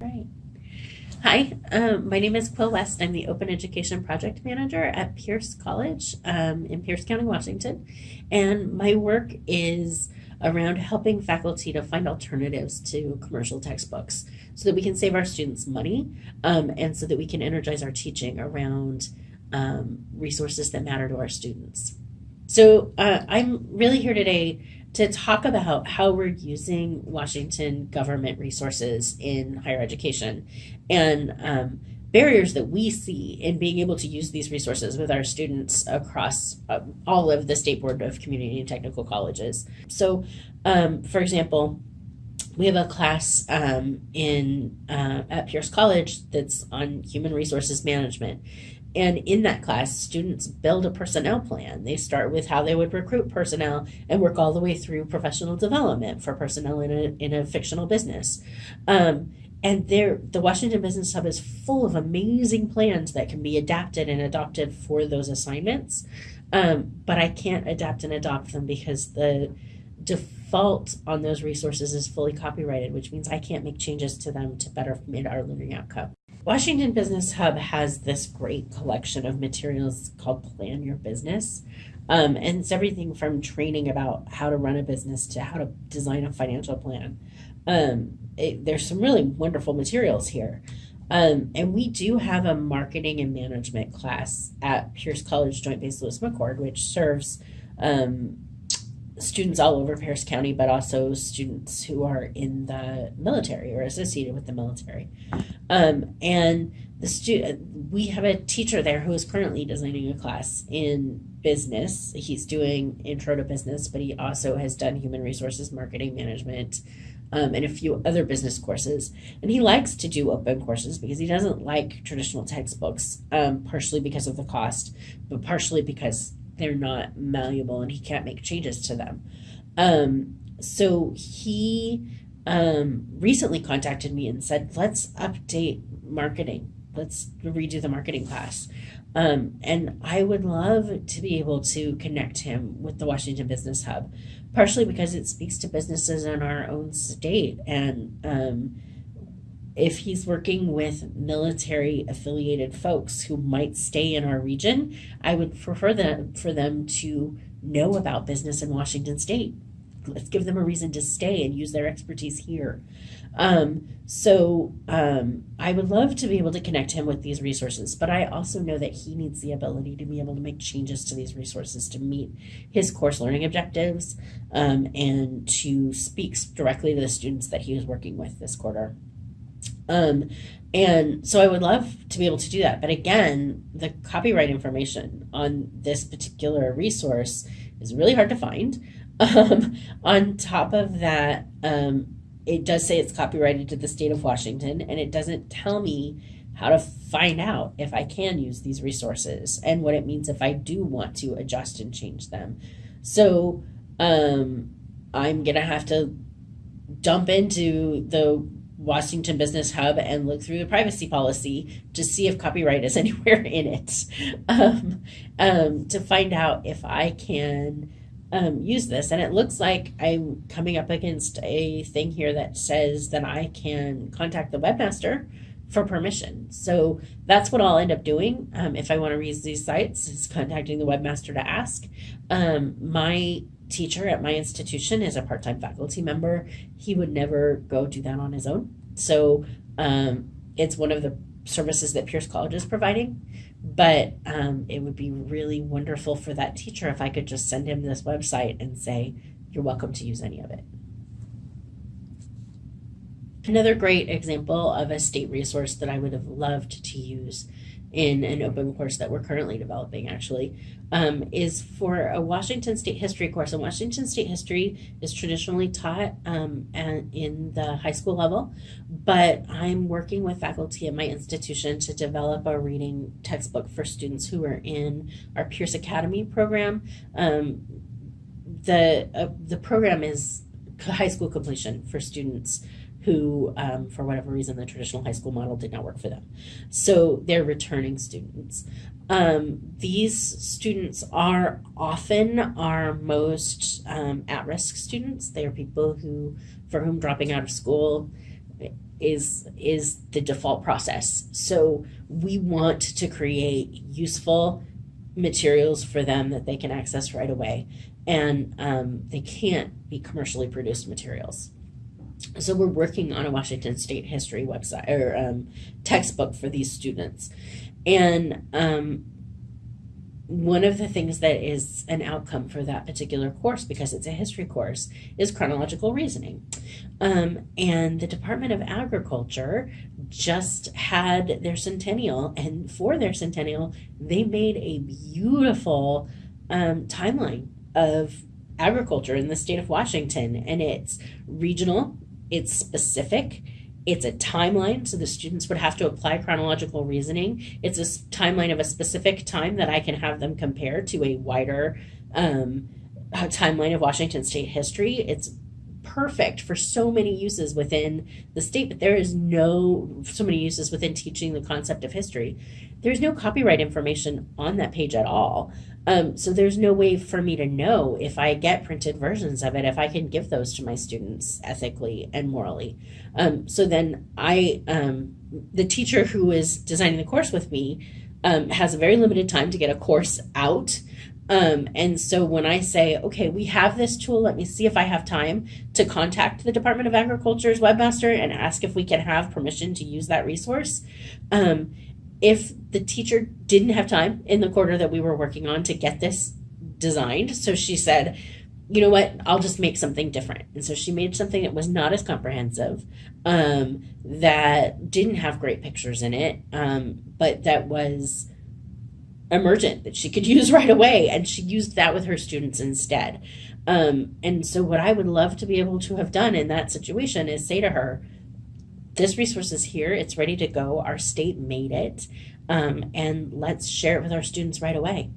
Right. Hi, um, my name is Quill West. I'm the Open Education Project Manager at Pierce College um, in Pierce County, Washington. And my work is around helping faculty to find alternatives to commercial textbooks so that we can save our students money um, and so that we can energize our teaching around um, resources that matter to our students. So uh, I'm really here today to talk about how we're using Washington government resources in higher education and um, barriers that we see in being able to use these resources with our students across uh, all of the State Board of Community and Technical Colleges. So, um, for example, we have a class um, in uh, at Pierce College that's on human resources management, and in that class, students build a personnel plan. They start with how they would recruit personnel and work all the way through professional development for personnel in a, in a fictional business. Um, and there, the Washington Business Hub is full of amazing plans that can be adapted and adopted for those assignments. Um, but I can't adapt and adopt them because the default on those resources is fully copyrighted, which means I can't make changes to them to better meet our learning outcome. Washington Business Hub has this great collection of materials called Plan Your Business. Um, and it's everything from training about how to run a business to how to design a financial plan. Um, it, there's some really wonderful materials here. Um, and we do have a marketing and management class at Pierce College Joint Base Lewis McChord, which serves um, students all over Pierce County, but also students who are in the military or associated with the military. Um, and the stu- we have a teacher there who is currently designing a class in business. He's doing intro to business, but he also has done human resources marketing management um, and a few other business courses. And he likes to do open courses because he doesn't like traditional textbooks, um, partially because of the cost, but partially because they're not malleable and he can't make changes to them. Um, so he um, recently contacted me and said, let's update marketing. Let's redo the marketing class. Um, and I would love to be able to connect him with the Washington Business Hub, partially because it speaks to businesses in our own state. And um, if he's working with military affiliated folks who might stay in our region, I would prefer them for them to know about business in Washington State. Let's give them a reason to stay and use their expertise here. Um, so um, I would love to be able to connect him with these resources, but I also know that he needs the ability to be able to make changes to these resources to meet his course learning objectives um, and to speak directly to the students that he is working with this quarter. Um, and so I would love to be able to do that. But again, the copyright information on this particular resource is really hard to find. Um, on top of that, um, it does say it's copyrighted to the state of Washington, and it doesn't tell me how to find out if I can use these resources and what it means if I do want to adjust and change them. So um, I'm going to have to dump into the Washington Business Hub and look through the privacy policy to see if copyright is anywhere in it um, um, to find out if I can um, use this. And it looks like I'm coming up against a thing here that says that I can contact the webmaster for permission. So that's what I'll end up doing um, if I want to use these sites is contacting the webmaster to ask. Um, my teacher at my institution is a part-time faculty member. He would never go do that on his own. So um, it's one of the services that Pierce College is providing. But um, it would be really wonderful for that teacher if I could just send him this website and say, you're welcome to use any of it. Another great example of a state resource that I would have loved to use in an open course that we're currently developing actually um, is for a Washington State history course. And Washington State history is traditionally taught um, in the high school level, but I'm working with faculty at my institution to develop a reading textbook for students who are in our Pierce Academy program. Um, the uh, the program is high school completion for students who, um, for whatever reason, the traditional high school model did not work for them. So they're returning students. Um, these students are often our most um, at-risk students. They are people who, for whom dropping out of school is is the default process. So we want to create useful materials for them that they can access right away, and um, they can't be commercially produced materials. So we're working on a Washington State history website or um, textbook for these students, and um, one of the things that is an outcome for that particular course, because it's a history course, is chronological reasoning. Um, and the Department of Agriculture just had their centennial, and for their centennial, they made a beautiful um, timeline of agriculture in the state of Washington. And it's regional, it's specific, it's a timeline, so the students would have to apply chronological reasoning. It's a timeline of a specific time that I can have them compare to a wider um, timeline of Washington state history. It's perfect for so many uses within the state, but there is no so many uses within teaching the concept of history. There's no copyright information on that page at all. Um, so there's no way for me to know if I get printed versions of it, if I can give those to my students ethically and morally. Um, so then I, um, the teacher who is designing the course with me, um, has a very limited time to get a course out. Um, and so when I say, okay, we have this tool, let me see if I have time to contact the Department of Agriculture's webmaster and ask if we can have permission to use that resource. Um, if the teacher didn't have time in the quarter that we were working on to get this designed, so she said, you know what, I'll just make something different. And so she made something that was not as comprehensive, um, that didn't have great pictures in it, um, but that was emergent that she could use right away. And she used that with her students instead. Um, and so, what I would love to be able to have done in that situation is say to her, this resource is here, it's ready to go. Our state made it, um, and let's share it with our students right away.